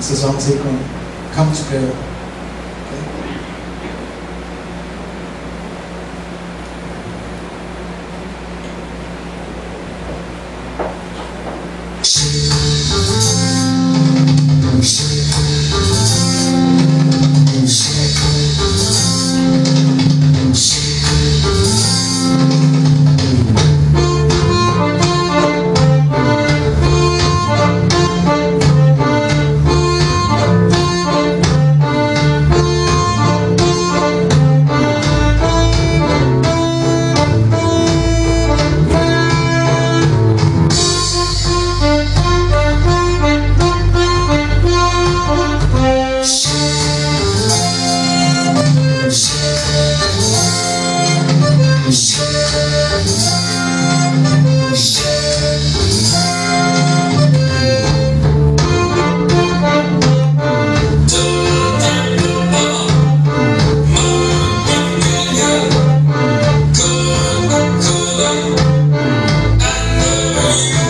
vocês vão dizer comigo, come together. Okay? Christmas.